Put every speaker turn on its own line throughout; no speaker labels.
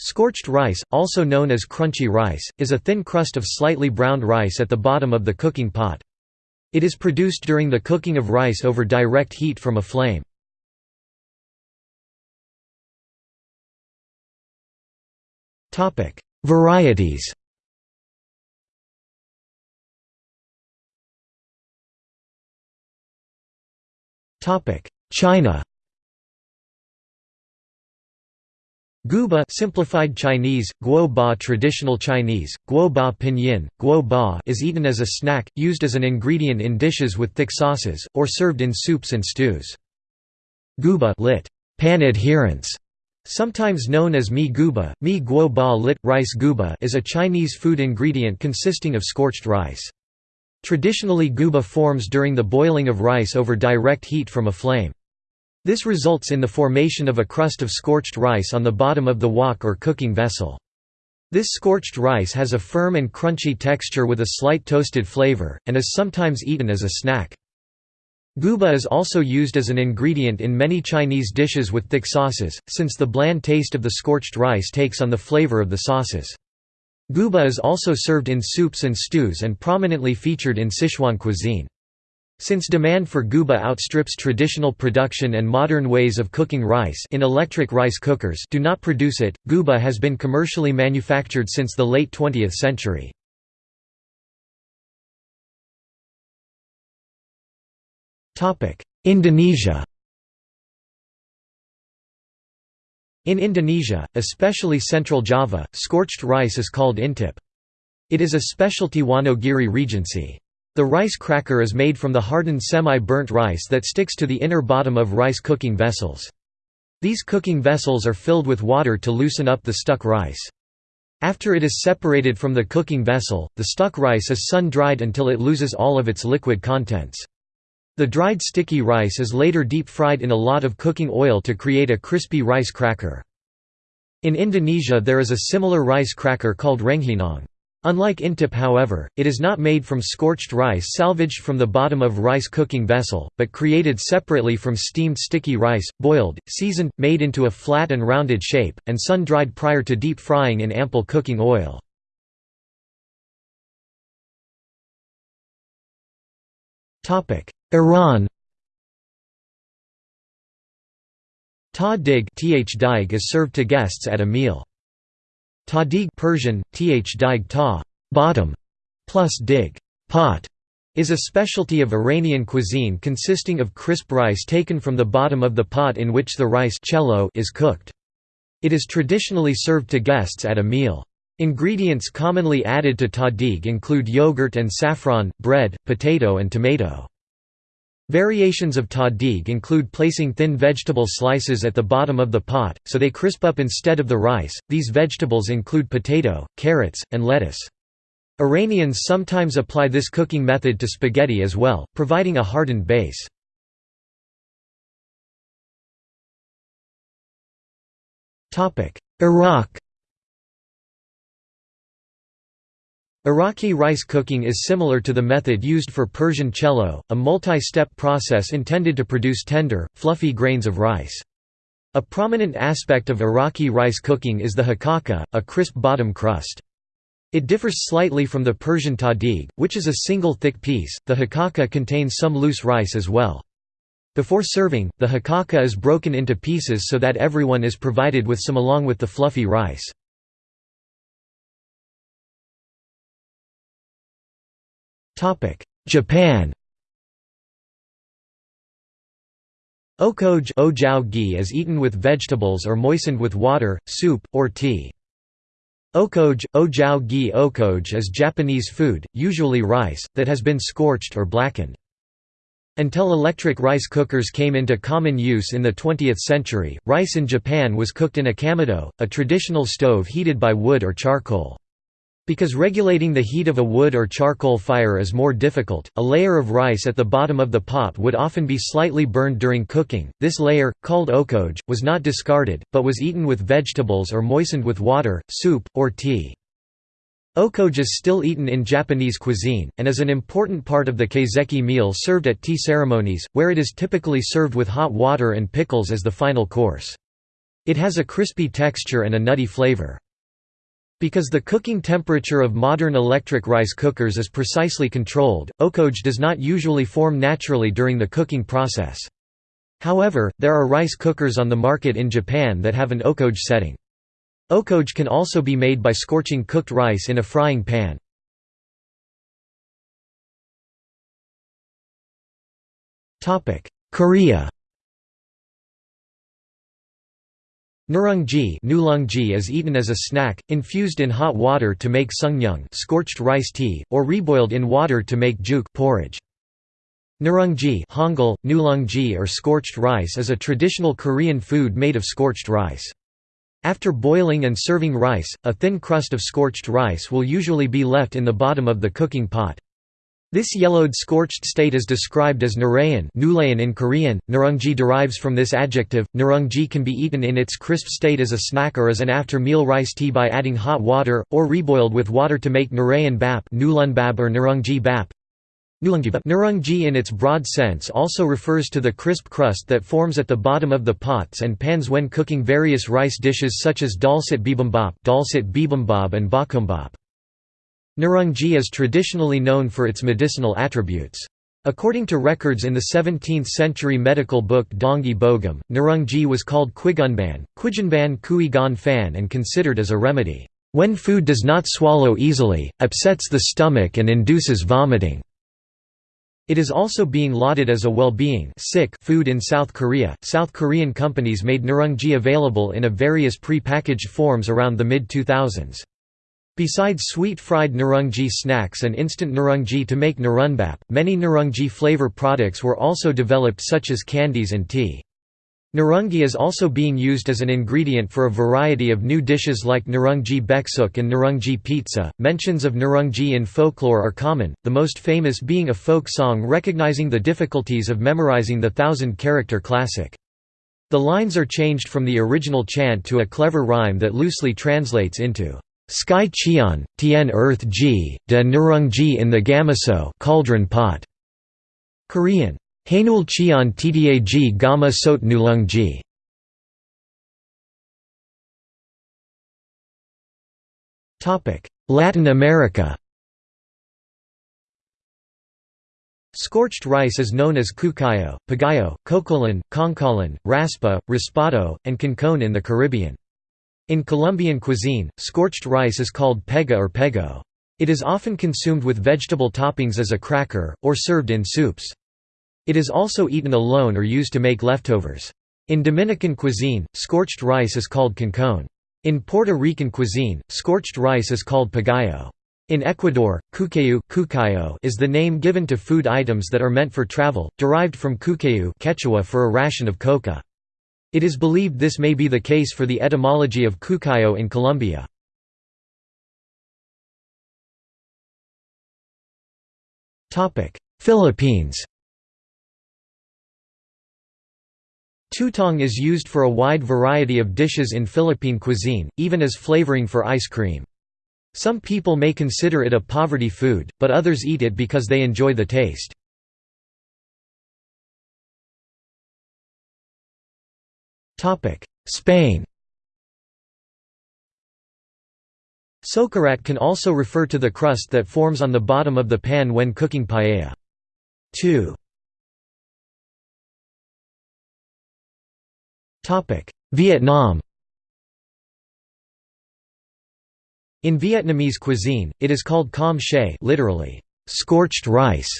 Scorched rice, also known as crunchy rice, is a thin crust of slightly browned rice at the bottom of the cooking pot. It is produced during the cooking of rice over direct heat from a flame. Varieties China Guoba simplified Chinese, guo ba traditional Chinese, guo ba pinyin, guo ba is eaten as a snack, used as an ingredient in dishes with thick sauces, or served in soups and stews. Guba lit. Pan adherents, sometimes known as mi guba, mi guo ba lit, rice guba is a Chinese food ingredient consisting of scorched rice. Traditionally guba forms during the boiling of rice over direct heat from a flame. This results in the formation of a crust of scorched rice on the bottom of the wok or cooking vessel. This scorched rice has a firm and crunchy texture with a slight toasted flavor, and is sometimes eaten as a snack. Guba is also used as an ingredient in many Chinese dishes with thick sauces, since the bland taste of the scorched rice takes on the flavor of the sauces. Guba is also served in soups and stews and prominently featured in Sichuan cuisine. Since demand for guba outstrips traditional production and modern ways of cooking rice in electric rice cookers do not produce it, guba has been commercially manufactured since the late 20th century. Indonesia In Indonesia, especially central Java, scorched rice is called intip. It is a specialty Wonogiri Regency. The rice cracker is made from the hardened semi-burnt rice that sticks to the inner bottom of rice cooking vessels. These cooking vessels are filled with water to loosen up the stuck rice. After it is separated from the cooking vessel, the stuck rice is sun-dried until it loses all of its liquid contents. The dried sticky rice is later deep-fried in a lot of cooking oil to create a crispy rice cracker. In Indonesia there is a similar rice cracker called rengginang. Unlike intip however, it is not made from scorched rice salvaged from the bottom of rice cooking vessel, but created separately from steamed sticky rice, boiled, seasoned, made into a flat and rounded shape, and sun-dried prior to deep frying in ample cooking oil. Iran Ta dig is served to guests at a meal. Tahdig Persian, th dig ta bottom, plus dig pot, is a specialty of Iranian cuisine consisting of crisp rice taken from the bottom of the pot in which the rice is cooked. It is traditionally served to guests at a meal. Ingredients commonly added to tahdig include yogurt and saffron, bread, potato and tomato. Variations of tahdig include placing thin vegetable slices at the bottom of the pot, so they crisp up instead of the rice. These vegetables include potato, carrots, and lettuce. Iranians sometimes apply this cooking method to spaghetti as well, providing a hardened base. Iraq Iraqi rice cooking is similar to the method used for Persian chelow, a multi-step process intended to produce tender, fluffy grains of rice. A prominent aspect of Iraqi rice cooking is the hakaka, a crisp bottom crust. It differs slightly from the Persian tahdig, which is a single thick piece, the hakaka contains some loose rice as well. Before serving, the hakaka is broken into pieces so that everyone is provided with some along with the fluffy rice. Japan Okoge is eaten with vegetables or moistened with water, soup, or tea. Okoge, ojao gi is Japanese food, usually rice, that has been scorched or blackened. Until electric rice cookers came into common use in the 20th century, rice in Japan was cooked in a kamado, a traditional stove heated by wood or charcoal. Because regulating the heat of a wood or charcoal fire is more difficult, a layer of rice at the bottom of the pot would often be slightly burned during cooking. This layer, called okoge, was not discarded, but was eaten with vegetables or moistened with water, soup, or tea. Okoge is still eaten in Japanese cuisine, and is an important part of the kaiseki meal served at tea ceremonies, where it is typically served with hot water and pickles as the final course. It has a crispy texture and a nutty flavor. Because the cooking temperature of modern electric rice cookers is precisely controlled, okoge does not usually form naturally during the cooking process. However, there are rice cookers on the market in Japan that have an okoge setting. Okoge can also be made by scorching cooked rice in a frying pan. Korea Nurungji is eaten as a snack, infused in hot water to make sungnyung scorched rice tea, or reboiled in water to make juk porridge. Nurungji Hangul, nulungji or scorched rice is a traditional Korean food made of scorched rice. After boiling and serving rice, a thin crust of scorched rice will usually be left in the bottom of the cooking pot. This yellowed scorched state is described as nurayan in Korean. Nurungji derives from this adjective. Nurungji can be eaten in its crisp state as a snack or as an after-meal rice tea by adding hot water, or reboiled with water to make nurayan bap bab or nurungji bap. Nurungji in its broad sense also refers to the crisp crust that forms at the bottom of the pots and pans when cooking various rice dishes such as dolsot bibimbap, dolsot bibimbap and bakumbap. Nurungji is traditionally known for its medicinal attributes. According to records in the 17th-century medical book Dongui Bogam, Nurungji was called quigunban, quijanban kui gan fan and considered as a remedy, "...when food does not swallow easily, upsets the stomach and induces vomiting." It is also being lauded as a well-being food in South Korea. South Korean companies made nurungji available in a various pre-packaged forms around the mid-2000s. Besides sweet fried nurungji snacks and instant nurungji to make nurunbap, many nurungji flavor products were also developed such as candies and tea. Nurungji is also being used as an ingredient for a variety of new dishes like nurungji baeksuk and nurungji pizza. Mentions of nurungji in folklore are common, the most famous being a folk song recognizing the difficulties of memorizing the thousand character classic. The lines are changed from the original chant to a clever rhyme that loosely translates into Sky Cheon, Tien Earth Ji, De Nurung Ji in the Gamaso cauldron pot. Korean. Hainul Cheon Tda Ji Gama Sot Nulung Ji. Latin America Scorched rice is known as cucayo, pagayo, cocolan, concalan, raspa, raspado, and concon in the Caribbean. In Colombian cuisine, scorched rice is called pega or pego. It is often consumed with vegetable toppings as a cracker, or served in soups. It is also eaten alone or used to make leftovers. In Dominican cuisine, scorched rice is called concon. In Puerto Rican cuisine, scorched rice is called pagayo. In Ecuador, cucayu is the name given to food items that are meant for travel, derived from cucayu Quechua for a ration of coca. It is believed this may be the case for the etymology of cucayo in Colombia. Philippines Tutong is used for a wide variety of dishes in Philippine cuisine, even as flavoring for ice cream. Some people may consider it a poverty food, but others eat it because they enjoy the taste. Spain. Socarrat can also refer to the crust that forms on the bottom of the pan when cooking paella. 2. Topic: Vietnam. In Vietnamese cuisine, it is called com she literally, scorched rice,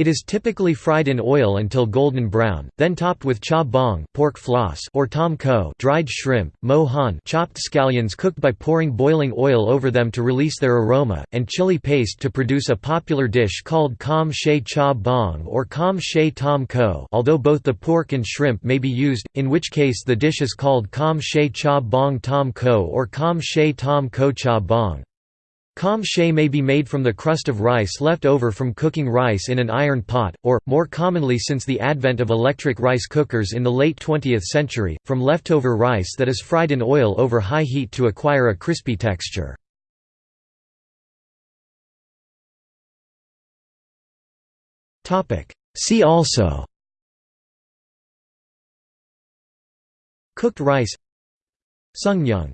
it is typically fried in oil until golden brown, then topped with cha bong pork floss or tom ko dried shrimp, mo han chopped scallions cooked by pouring boiling oil over them to release their aroma, and chili paste to produce a popular dish called com she cha bong or com she tom ko although both the pork and shrimp may be used, in which case the dish is called com she cha bong tom ko or com she tom ko cha bong. Com she may be made from the crust of rice left over from cooking rice in an iron pot, or, more commonly since the advent of electric rice cookers in the late 20th century, from leftover rice that is fried in oil over high heat to acquire a crispy texture. See also Cooked rice Sungnyung